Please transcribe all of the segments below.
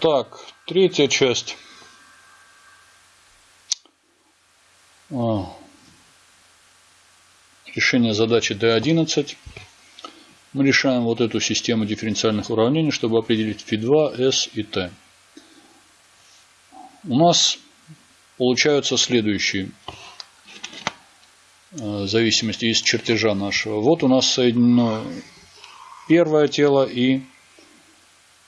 Так, третья часть. А, решение задачи D11. Мы решаем вот эту систему дифференциальных уравнений, чтобы определить φ2, s и t. У нас получаются следующие э, зависимости из чертежа нашего. Вот у нас соединено первое тело и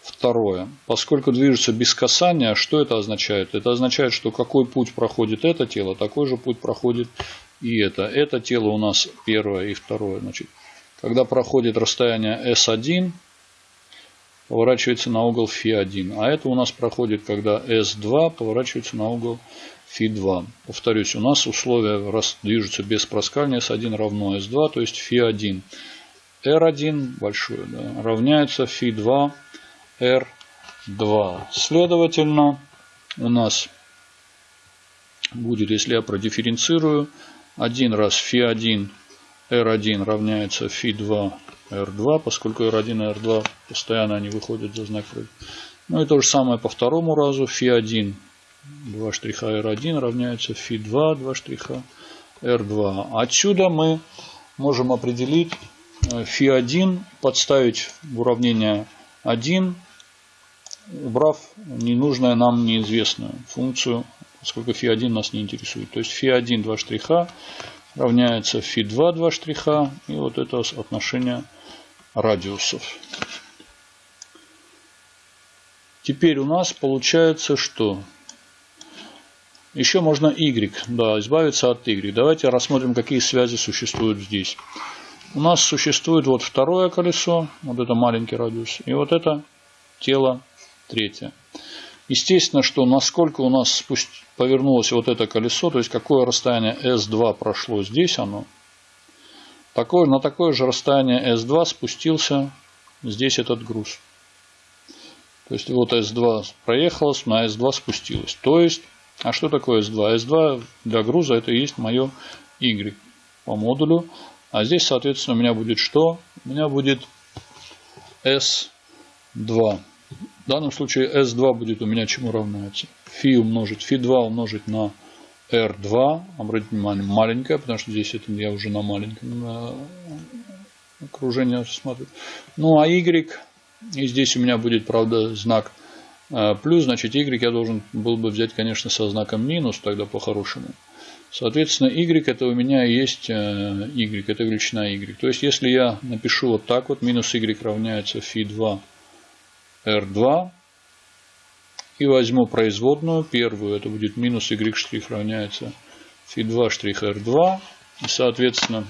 второе. Поскольку движется без касания, что это означает? Это означает, что какой путь проходит это тело, такой же путь проходит и это. Это тело у нас первое и второе. Значит, когда проходит расстояние S1, поворачивается на угол φ1. А это у нас проходит, когда S2 поворачивается на угол φ2. Повторюсь, у нас условия раз движутся без проскальзывания S1 равно S2, то есть φ1. R1 большое да, равняется φ2 R2. Следовательно, у нас будет, если я продифференцирую, 1 раз φ1 R1 равняется φ2 R2, поскольку R1 и R2 постоянно они выходят за знак. Ну и то же самое по второму разу. φ1 2 штриха R1 равняется φ2 2 штриха R2. Отсюда мы можем определить φ1, подставить в уравнение 1, убрав ненужную нам неизвестную функцию, поскольку φ1 нас не интересует. То есть φ1 2 штриха равняется φ2 2 штриха. И вот это отношение радиусов. Теперь у нас получается что? Еще можно y, да, избавиться от y. Давайте рассмотрим, какие связи существуют здесь. У нас существует вот второе колесо, вот это маленький радиус, и вот это тело третье. Естественно, что насколько у нас повернулось вот это колесо, то есть какое расстояние S2 прошло здесь оно, такое, на такое же расстояние S2 спустился здесь этот груз. То есть вот S2 проехалось, на S2 спустилось. То есть, а что такое S2? S2 для груза это и есть мое Y по модулю. А здесь, соответственно, у меня будет что? У меня будет S2. В данном случае S2 будет у меня чему равняется? Фи умножить, фи 2 умножить на R2. Обратите внимание, маленькая, потому что здесь это я уже на маленьком на окружении смотрю. Ну, а Y, и здесь у меня будет, правда, знак э, плюс, значит, Y я должен был бы взять, конечно, со знаком минус, тогда по-хорошему. Соответственно, y это у меня есть э, y, это величина y. То есть, если я напишу вот так вот, минус y равняется φ2 R2 и возьму производную первую. Это будет минус Y штрих равняется фи 2 штрих R2. И, соответственно,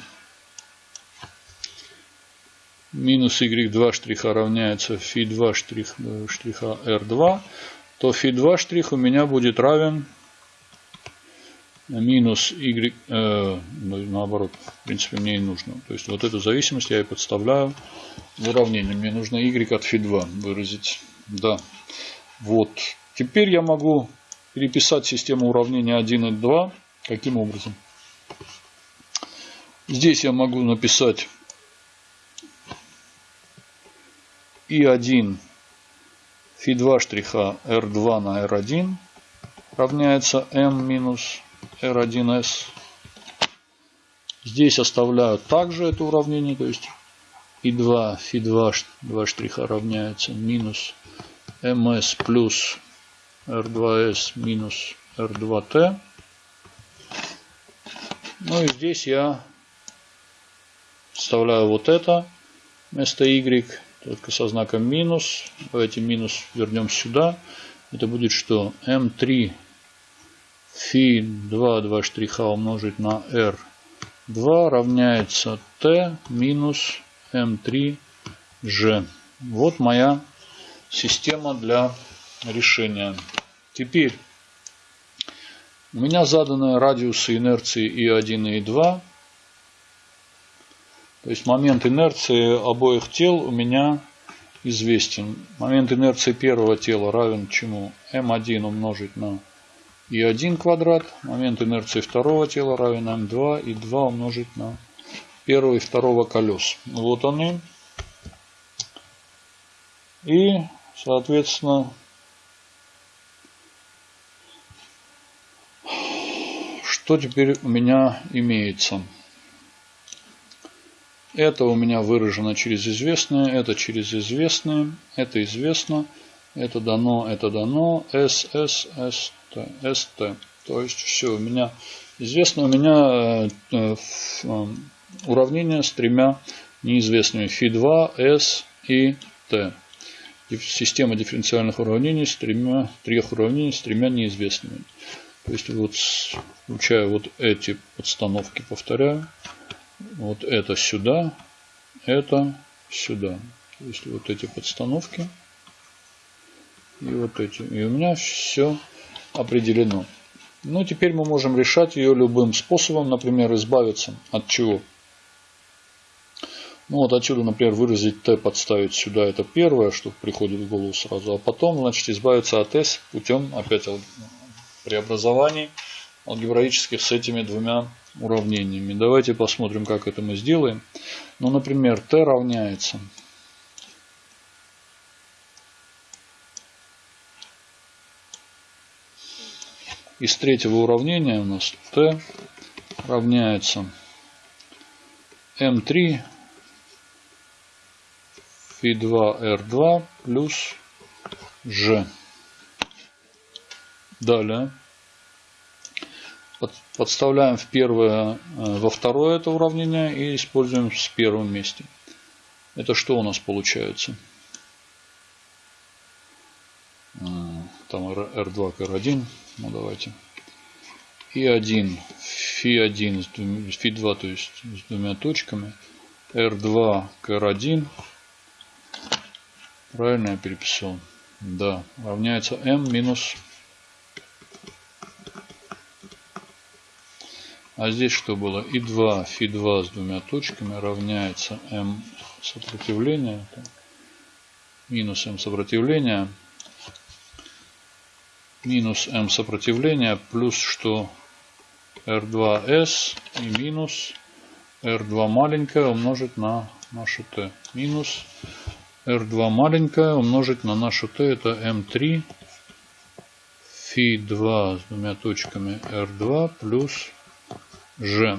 минус Y2 штриха равняется фи 2 штрих, э, штриха э, R2, то фи 2 штрих у меня будет равен минус y, э, наоборот, в принципе, мне и нужно. То есть, вот эту зависимость я и подставляю в уравнение. Мне нужно y от φ2 выразить. Да. Вот. Теперь я могу переписать систему уравнения 1 и 2. Каким образом? Здесь я могу написать и1 φ2 штриха r2 на r1 равняется m минус R1S. Здесь оставляю также это уравнение, то есть И2, Фи2, два штриха равняется минус МС плюс R2S минус R2T. Ну и здесь я вставляю вот это вместо Y, только со знаком минус. Давайте минус вернем сюда. Это будет что? М3 фи 2, 2 штриха умножить на r2 равняется t минус m3g. Вот моя система для решения. Теперь у меня заданы радиусы инерции И1 и И2. То есть момент инерции обоих тел у меня известен. Момент инерции первого тела равен чему? М1 умножить на и 1 квадрат, момент инерции второго тела равен М2 и 2 умножить на первого и второго колес. Вот они. И, соответственно, что теперь у меня имеется? Это у меня выражено через известные, это через известные, это известно, это дано, это дано, S, S, S, T, S, T. То есть все у меня известно. У меня э, э, уравнение с тремя неизвестными φ2, S и T. Система дифференциальных уравнений с тремя, трех уравнений с тремя неизвестными. То есть вот включая вот эти подстановки, повторяю, вот это сюда, это сюда. То есть вот эти подстановки и вот эти. И у меня все определено. Ну, теперь мы можем решать ее любым способом, например, избавиться от чего. Ну, вот отсюда, например, выразить t подставить сюда, это первое, что приходит в голову сразу. А потом, значит, избавиться от s путем, опять, преобразований алгебраических с этими двумя уравнениями. Давайте посмотрим, как это мы сделаем. Ну, например, t равняется из третьего уравнения у нас t равняется m3 φ2r2 плюс g. Далее подставляем в первое, э, во второе это уравнение и используем в первом месте. Это что у нас получается? Там R2 к R1. Ну давайте. И1, Фи1, Фи2, то есть с двумя точками. R2 к R1. Правильно я переписал? Да, равняется m минус А здесь что было? И 2 фи2 с двумя точками равняется m сопротивления. Минус m сопротивления. Минус m сопротивления. Плюс что? R2S и минус R2 маленькое умножить на нашу T. Минус R2 маленькое умножить на нашу T. Это M3 фи2 с двумя точками R2 плюс Ж.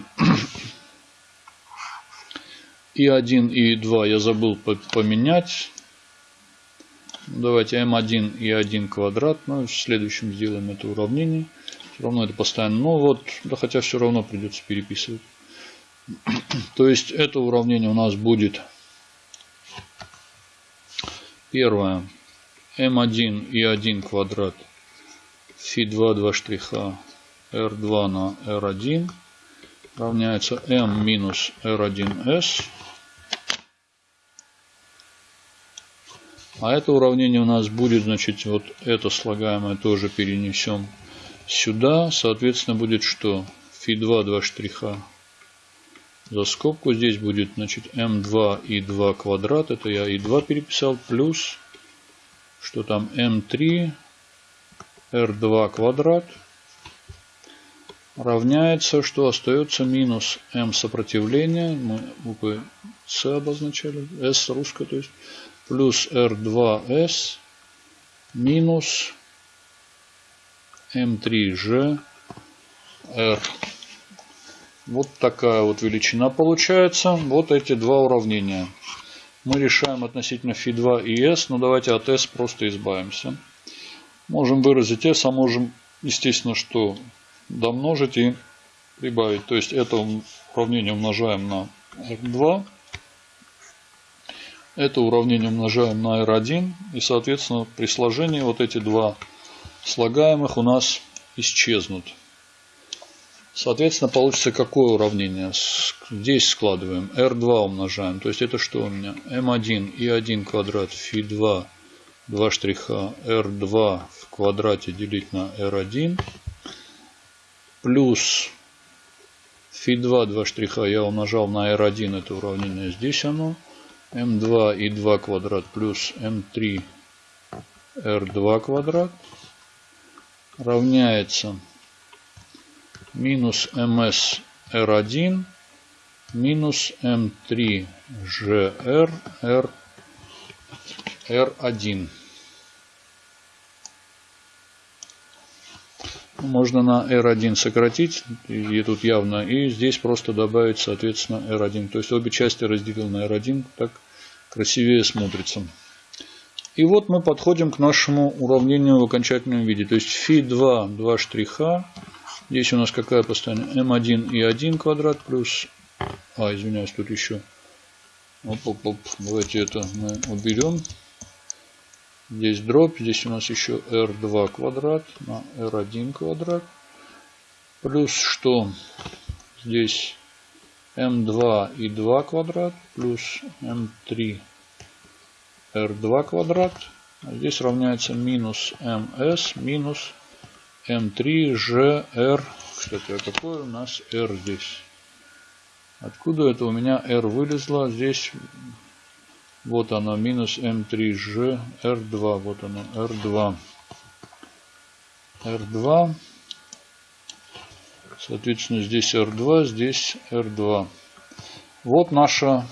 И 1 и 2 я забыл поменять. Давайте m1 и 1 квадрат. Ну, в следующем сделаем это уравнение. Все равно это постоянно. Но ну, вот, да хотя все равно придется переписывать. То есть это уравнение у нас будет первое m1 и 1 квадрат фи2 2 штриха r2 на r1 равняется m минус r1s. А это уравнение у нас будет, значит, вот это слагаемое тоже перенесем сюда. Соответственно, будет что? Фи2 2 штриха за скобку. Здесь будет, значит, m2 и 2 квадрат. Это я и 2 переписал. Плюс, что там, m3 r2 квадрат равняется, что остается минус m сопротивления, мы буквы с обозначали, s русская, то есть, плюс r2s минус m3g r. Вот такая вот величина получается. Вот эти два уравнения. Мы решаем относительно φ2 и s, но давайте от s просто избавимся. Можем выразить s, а можем, естественно, что домножить и прибавить. То есть это уравнение умножаем на r2. Это уравнение умножаем на r1. И, соответственно, при сложении вот эти два слагаемых у нас исчезнут. Соответственно, получится какое уравнение? Здесь складываем. R2 умножаем. То есть это что у меня? M1 и 1 квадрат фи2 2 штриха R2 в квадрате делить на R1 плюс фи2 2 штриха я умножал на r1 это уравнение здесь оно m2 и 2 квадрат плюс m3 r2 квадрат равняется минус ms r1 минус m3 gr r r1 можно на R1 сократить, и тут явно, и здесь просто добавить, соответственно, R1. То есть обе части разделил на R1, так красивее смотрится. И вот мы подходим к нашему уравнению в окончательном виде. То есть φ2, два штриха. Здесь у нас какая постоянная? m1 и 1 квадрат плюс... А, извиняюсь, тут еще... Оп, оп, оп. Давайте это мы уберем. Здесь дробь, здесь у нас еще r2 квадрат на r1 квадрат. Плюс что? Здесь m2 и 2 квадрат плюс m3 r2 квадрат. А здесь равняется минус ms минус m3 gr. Кстати, а какой у нас r здесь? Откуда это у меня r вылезло? Здесь вот оно, минус М3G, R2, вот оно, R2. R2. Соответственно, здесь R2, здесь R2. Вот наше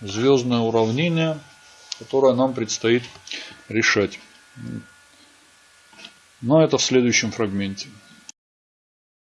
звездное уравнение, которое нам предстоит решать. Но это в следующем фрагменте.